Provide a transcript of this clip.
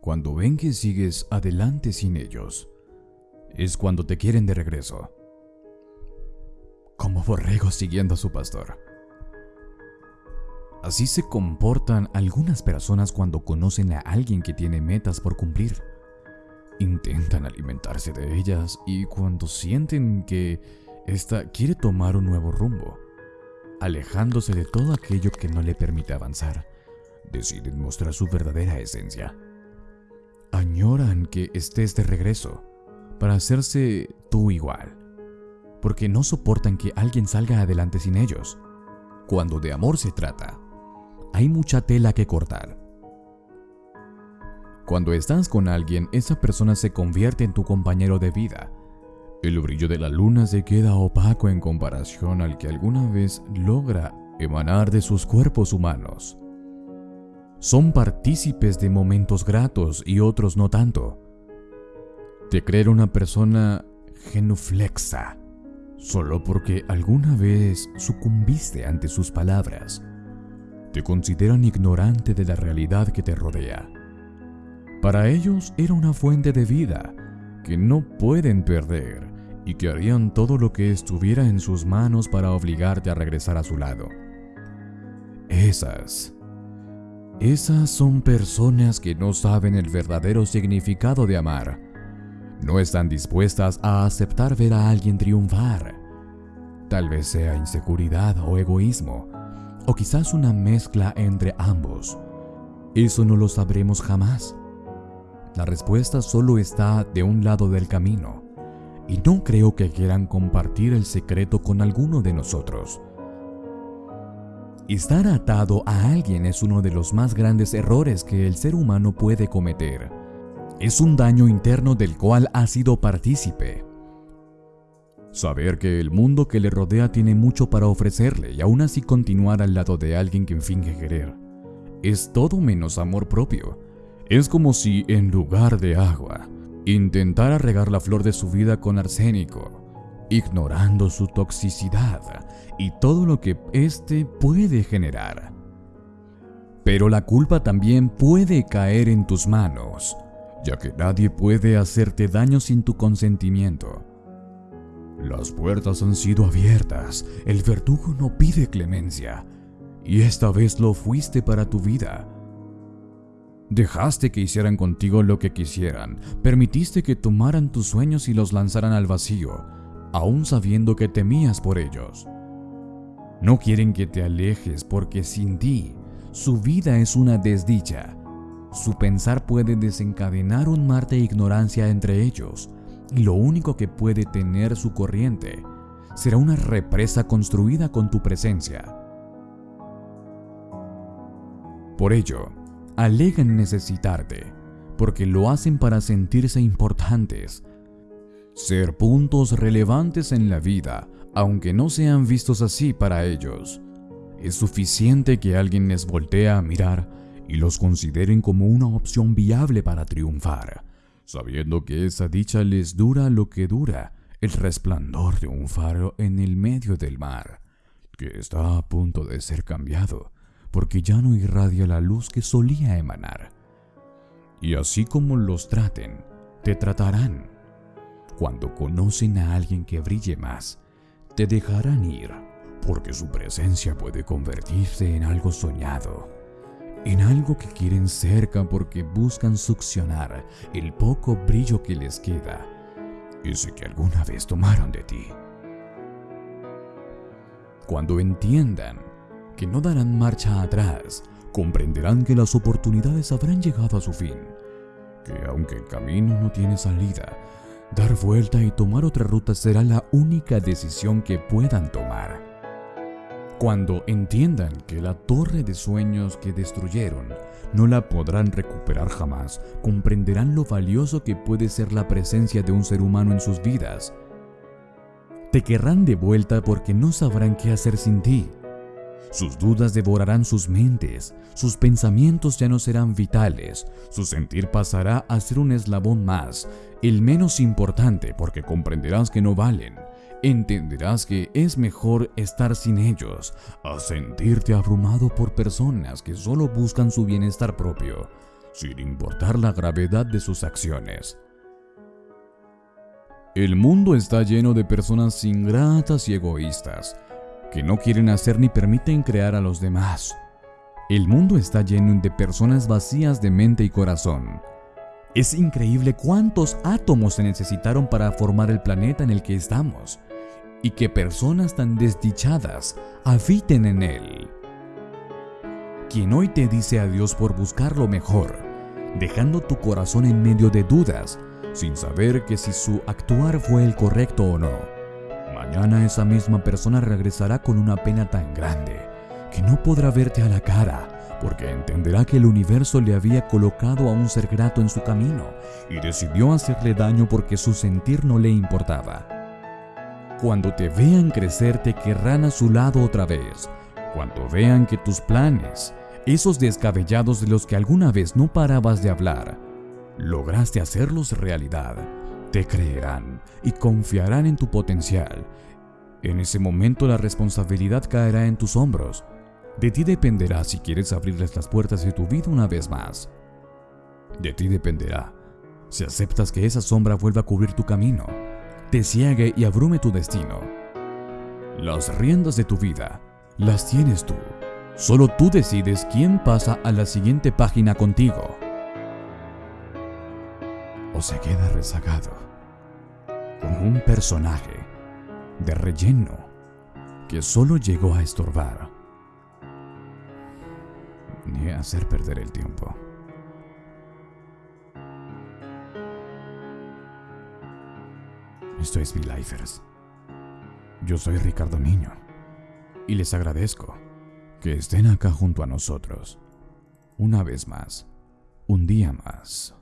cuando ven que sigues adelante sin ellos, es cuando te quieren de regreso. Como borregos siguiendo a su pastor. Así se comportan algunas personas cuando conocen a alguien que tiene metas por cumplir. Intentan alimentarse de ellas y cuando sienten que ésta quiere tomar un nuevo rumbo, alejándose de todo aquello que no le permite avanzar, deciden mostrar su verdadera esencia. Añoran que estés de regreso para hacerse tú igual, porque no soportan que alguien salga adelante sin ellos. Cuando de amor se trata, hay mucha tela que cortar. Cuando estás con alguien, esa persona se convierte en tu compañero de vida. El brillo de la luna se queda opaco en comparación al que alguna vez logra emanar de sus cuerpos humanos. Son partícipes de momentos gratos y otros no tanto. Te creer una persona genuflexa solo porque alguna vez sucumbiste ante sus palabras te consideran ignorante de la realidad que te rodea. Para ellos era una fuente de vida que no pueden perder y que harían todo lo que estuviera en sus manos para obligarte a regresar a su lado. Esas, esas son personas que no saben el verdadero significado de amar. No están dispuestas a aceptar ver a alguien triunfar. Tal vez sea inseguridad o egoísmo, o quizás una mezcla entre ambos. Eso no lo sabremos jamás. La respuesta solo está de un lado del camino, y no creo que quieran compartir el secreto con alguno de nosotros. Estar atado a alguien es uno de los más grandes errores que el ser humano puede cometer. Es un daño interno del cual ha sido partícipe. Saber que el mundo que le rodea tiene mucho para ofrecerle y aún así continuar al lado de alguien que finge querer. Es todo menos amor propio. Es como si, en lugar de agua, intentara regar la flor de su vida con arsénico, ignorando su toxicidad y todo lo que éste puede generar. Pero la culpa también puede caer en tus manos, ya que nadie puede hacerte daño sin tu consentimiento. Las puertas han sido abiertas, el verdugo no pide clemencia, y esta vez lo fuiste para tu vida. Dejaste que hicieran contigo lo que quisieran, permitiste que tomaran tus sueños y los lanzaran al vacío, aún sabiendo que temías por ellos. No quieren que te alejes porque sin ti, su vida es una desdicha. Su pensar puede desencadenar un mar de ignorancia entre ellos, y lo único que puede tener su corriente será una represa construida con tu presencia. Por ello, alegan necesitarte, porque lo hacen para sentirse importantes, ser puntos relevantes en la vida, aunque no sean vistos así para ellos. Es suficiente que alguien les voltee a mirar y los consideren como una opción viable para triunfar sabiendo que esa dicha les dura lo que dura el resplandor de un faro en el medio del mar, que está a punto de ser cambiado, porque ya no irradia la luz que solía emanar. Y así como los traten, te tratarán. Cuando conocen a alguien que brille más, te dejarán ir, porque su presencia puede convertirse en algo soñado en algo que quieren cerca porque buscan succionar el poco brillo que les queda, ese que alguna vez tomaron de ti. Cuando entiendan que no darán marcha atrás, comprenderán que las oportunidades habrán llegado a su fin, que aunque el camino no tiene salida, dar vuelta y tomar otra ruta será la única decisión que puedan tomar. Cuando entiendan que la torre de sueños que destruyeron no la podrán recuperar jamás, comprenderán lo valioso que puede ser la presencia de un ser humano en sus vidas. Te querrán de vuelta porque no sabrán qué hacer sin ti. Sus dudas devorarán sus mentes, sus pensamientos ya no serán vitales, su sentir pasará a ser un eslabón más, el menos importante porque comprenderás que no valen entenderás que es mejor estar sin ellos a sentirte abrumado por personas que solo buscan su bienestar propio, sin importar la gravedad de sus acciones. El mundo está lleno de personas ingratas y egoístas, que no quieren hacer ni permiten crear a los demás. El mundo está lleno de personas vacías de mente y corazón. Es increíble cuántos átomos se necesitaron para formar el planeta en el que estamos, y que personas tan desdichadas habiten en él. Quien hoy te dice adiós por buscar lo mejor, dejando tu corazón en medio de dudas, sin saber que si su actuar fue el correcto o no. Mañana esa misma persona regresará con una pena tan grande que no podrá verte a la cara, porque entenderá que el universo le había colocado a un ser grato en su camino y decidió hacerle daño porque su sentir no le importaba. Cuando te vean crecer te querrán a su lado otra vez, cuando vean que tus planes, esos descabellados de los que alguna vez no parabas de hablar, lograste hacerlos realidad, te creerán y confiarán en tu potencial. En ese momento la responsabilidad caerá en tus hombros. De ti dependerá si quieres abrirles las puertas de tu vida una vez más. De ti dependerá si aceptas que esa sombra vuelva a cubrir tu camino, te ciegue y abrume tu destino. Las riendas de tu vida las tienes tú. Solo tú decides quién pasa a la siguiente página contigo se queda rezagado como un personaje de relleno que solo llegó a estorbar ni a hacer perder el tiempo. Esto es V-Lifers. Yo soy Ricardo Niño y les agradezco que estén acá junto a nosotros. Una vez más, un día más.